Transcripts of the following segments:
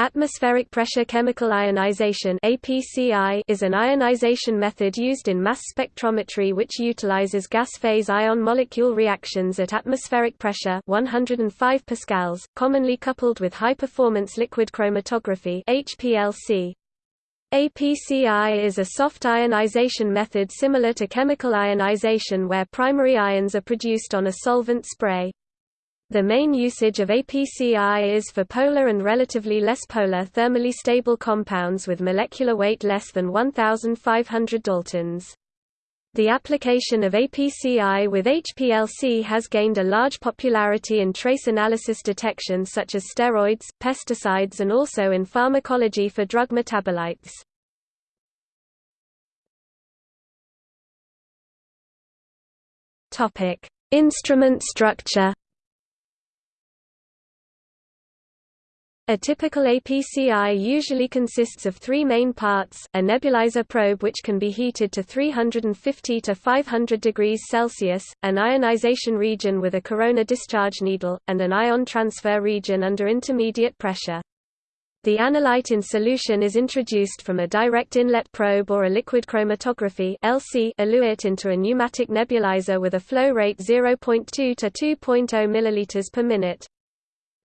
Atmospheric pressure chemical ionization is an ionization method used in mass spectrometry which utilizes gas phase ion molecule reactions at atmospheric pressure 105 pascals, commonly coupled with high performance liquid chromatography. APCI is a soft ionization method similar to chemical ionization where primary ions are produced on a solvent spray. The main usage of APCI is for polar and relatively less polar thermally stable compounds with molecular weight less than 1,500 daltons. The application of APCI with HPLC has gained a large popularity in trace analysis detection such as steroids, pesticides and also in pharmacology for drug metabolites. Instrument structure A typical APCI usually consists of three main parts, a nebulizer probe which can be heated to 350 to 500 degrees Celsius, an ionization region with a corona discharge needle, and an ion transfer region under intermediate pressure. The analyte in solution is introduced from a direct inlet probe or a liquid chromatography LC eluate into a pneumatic nebulizer with a flow rate 0.2 to 2.0 ml per minute.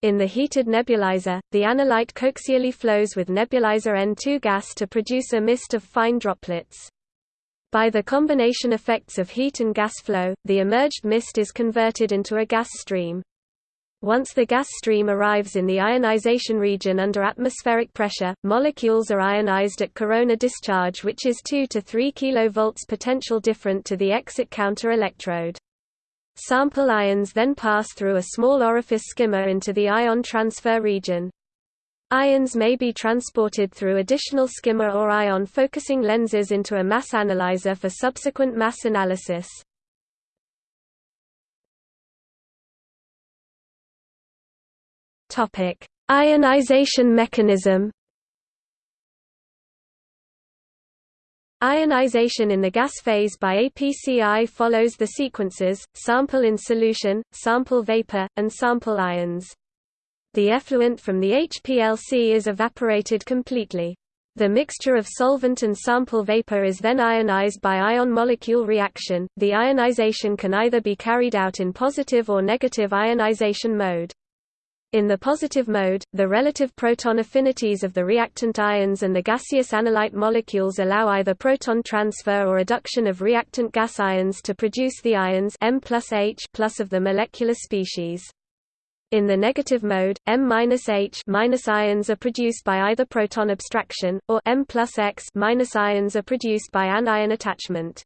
In the heated nebulizer, the analyte coaxially flows with nebulizer N2 gas to produce a mist of fine droplets. By the combination effects of heat and gas flow, the emerged mist is converted into a gas stream. Once the gas stream arrives in the ionization region under atmospheric pressure, molecules are ionized at corona discharge which is 2 to 3 kV potential different to the exit counter electrode. Sample ions then pass through a small orifice skimmer into the ion transfer region. Ions may be transported through additional skimmer or ion focusing lenses into a mass analyzer for subsequent mass analysis. Ionization mechanism Ionization in the gas phase by APCI follows the sequences, sample in solution, sample vapor, and sample ions. The effluent from the HPLC is evaporated completely. The mixture of solvent and sample vapor is then ionized by ion-molecule reaction. The ionization can either be carried out in positive or negative ionization mode. In the positive mode, the relative proton affinities of the reactant ions and the gaseous analyte molecules allow either proton transfer or adduction of reactant gas ions to produce the ions M plus H plus of the molecular species. In the negative mode, M minus H minus ions are produced by either proton abstraction, or M plus X minus ions are produced by anion attachment.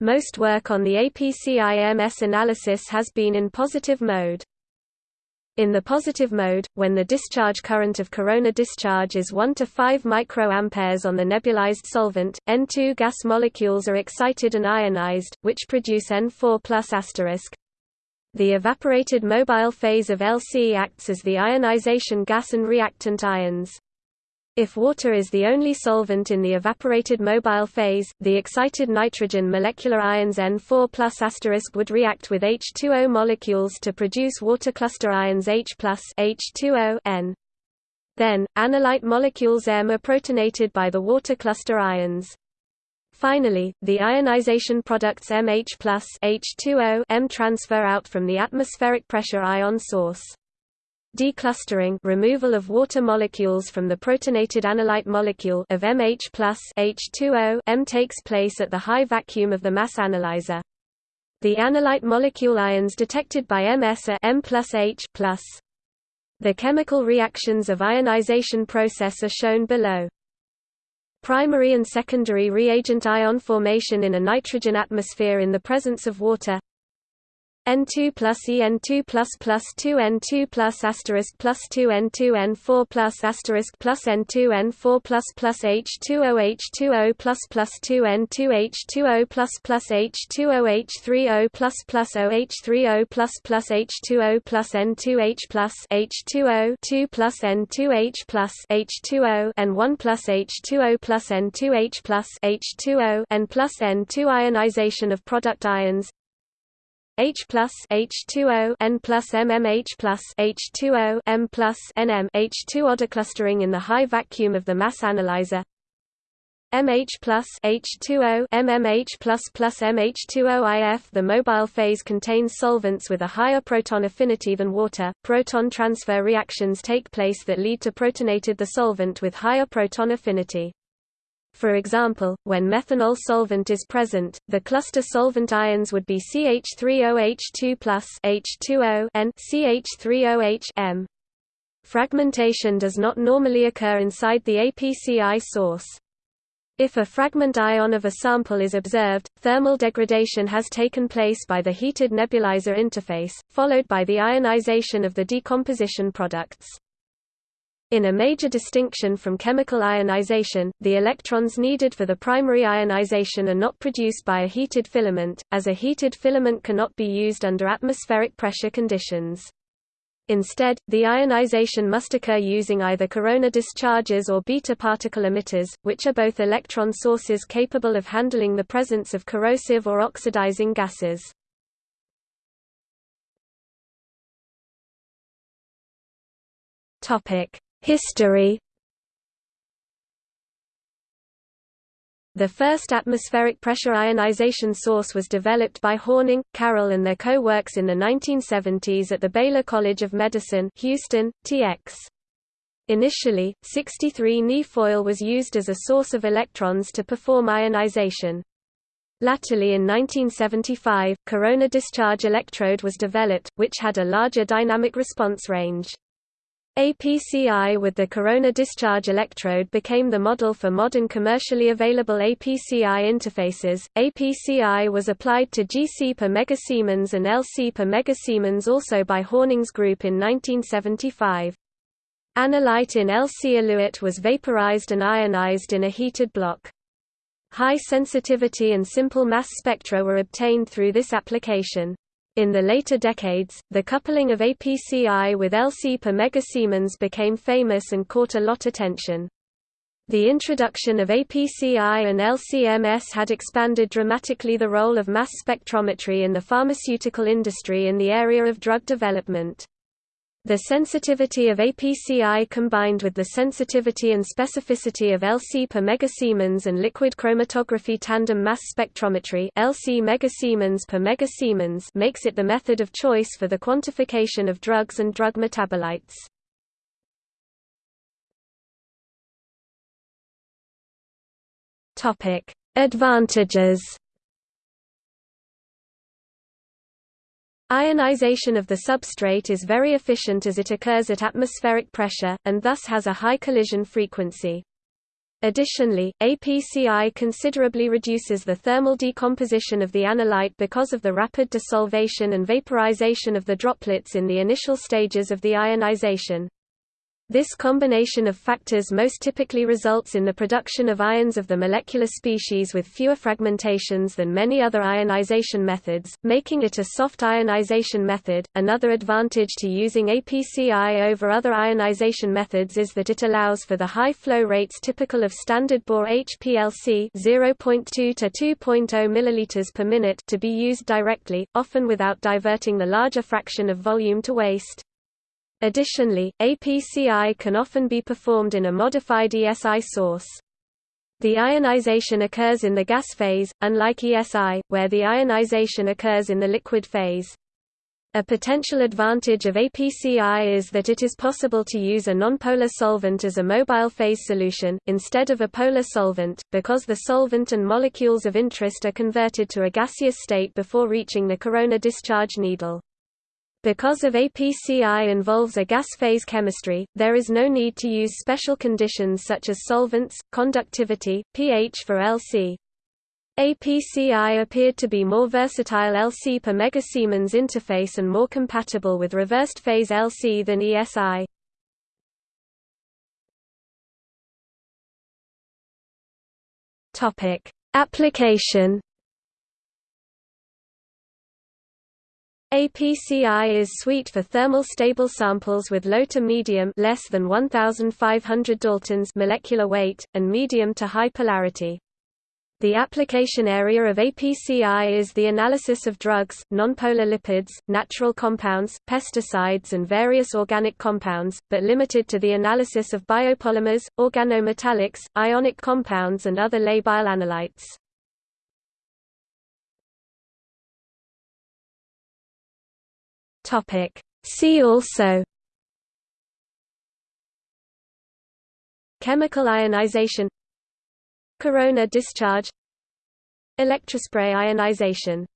Most work on the APCI-MS analysis has been in positive mode. In the positive mode, when the discharge current of corona discharge is 1 to 5 microamperes on the nebulized solvent, N2 gas molecules are excited and ionized, which produce N4+*. The evaporated mobile phase of LC acts as the ionization gas and reactant ions. If water is the only solvent in the evaporated mobile phase, the excited nitrogen molecular ions N4 would react with H2O molecules to produce water cluster ions H H2O N. Then, analyte molecules M are protonated by the water cluster ions. Finally, the ionization products MH H2O M transfer out from the atmospheric pressure ion source. Declustering removal of water molecules from the protonated analyte molecule of MH plus H2O M takes place at the high vacuum of the mass analyzer. The analyte molecule ions detected by MS are M plus H plus. The chemical reactions of ionization process are shown below. Primary and secondary reagent ion formation in a nitrogen atmosphere in the presence of water N2 plus E N2 plus plus 2 N2 plus asterisk plus 2 N2 N4 plus asterisk plus N2 N4 plus plus H2O H2O plus plus 2 N2 H2O plus plus H2O H3O plus plus O H3O plus plus H2O plus N2 H plus H2O 2 plus N2 H plus H2O and 1 plus H2O plus N2 H plus H2O and plus N2 ionization of product ions H plus H2O N plus MMH plus H2O M plus NM H2 order clustering in the high vacuum of the mass analyzer MH plus H2O MMH plus plus MH2O IF The mobile phase contains solvents with a higher proton affinity than water. Proton transfer reactions take place that lead to protonated the solvent with higher proton affinity. For example, when methanol solvent is present, the cluster solvent ions would be CH3OH2 plus H2O and CH3OH M. Fragmentation does not normally occur inside the APCI source. If a fragment ion of a sample is observed, thermal degradation has taken place by the heated nebulizer interface, followed by the ionization of the decomposition products. In a major distinction from chemical ionization, the electrons needed for the primary ionization are not produced by a heated filament, as a heated filament cannot be used under atmospheric pressure conditions. Instead, the ionization must occur using either corona discharges or beta particle emitters, which are both electron sources capable of handling the presence of corrosive or oxidizing gases. History The first atmospheric pressure ionization source was developed by Horning, Carroll and their co-works in the 1970s at the Baylor College of Medicine Houston, TX. Initially, 63 Ni foil was used as a source of electrons to perform ionization. Latterly in 1975, corona discharge electrode was developed, which had a larger dynamic response range. APCI with the corona discharge electrode became the model for modern commercially available APCI interfaces. APCI was applied to GC per and LC per also by Horning's group in 1975. Analyte in LC eluate was vaporized and ionized in a heated block. High sensitivity and simple mass spectra were obtained through this application. In the later decades, the coupling of APCI with LC per megasiemens became famous and caught a lot attention. The introduction of APCI and LCMS had expanded dramatically the role of mass spectrometry in the pharmaceutical industry in the area of drug development. The sensitivity of APCI combined with the sensitivity and specificity of LC per megasiemens and liquid chromatography tandem mass spectrometry LC megasiemens per makes it the method of choice for the quantification of drugs and drug metabolites. Topic: Advantages Ionization of the substrate is very efficient as it occurs at atmospheric pressure, and thus has a high collision frequency. Additionally, APCI considerably reduces the thermal decomposition of the analyte because of the rapid desolvation and vaporization of the droplets in the initial stages of the ionization. This combination of factors most typically results in the production of ions of the molecular species with fewer fragmentations than many other ionization methods, making it a soft ionization method. Another advantage to using APCI over other ionization methods is that it allows for the high flow rates typical of standard bore HPLC 0.2 to 2.0 ml per minute to be used directly, often without diverting the larger fraction of volume to waste. Additionally, APCI can often be performed in a modified ESI source. The ionization occurs in the gas phase, unlike ESI, where the ionization occurs in the liquid phase. A potential advantage of APCI is that it is possible to use a nonpolar solvent as a mobile phase solution, instead of a polar solvent, because the solvent and molecules of interest are converted to a gaseous state before reaching the corona discharge needle. Because of APCI involves a gas phase chemistry, there is no need to use special conditions such as solvents, conductivity, pH for LC. APCI appeared to be more versatile LC per megasiemens interface and more compatible with reversed phase LC than ESI. Application APCI is sweet for thermal stable samples with low to medium less than 1500 daltons molecular weight and medium to high polarity. The application area of APCI is the analysis of drugs, nonpolar lipids, natural compounds, pesticides and various organic compounds, but limited to the analysis of biopolymers, organometallics, ionic compounds and other labile analytes. See also Chemical ionization Corona discharge Electrospray ionization